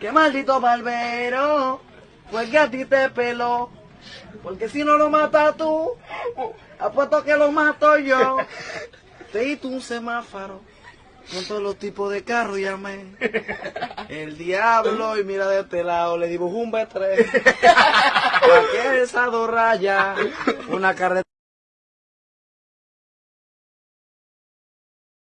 qué maldito barbero, pues que a ti te peló. Porque si no lo matas tú, apuesto que lo mato yo. Te hice un semáforo con todos los tipos de carros llamé. El diablo, y mira de este lado, le dibujó un B3. Esa dos rayas? Una carretera.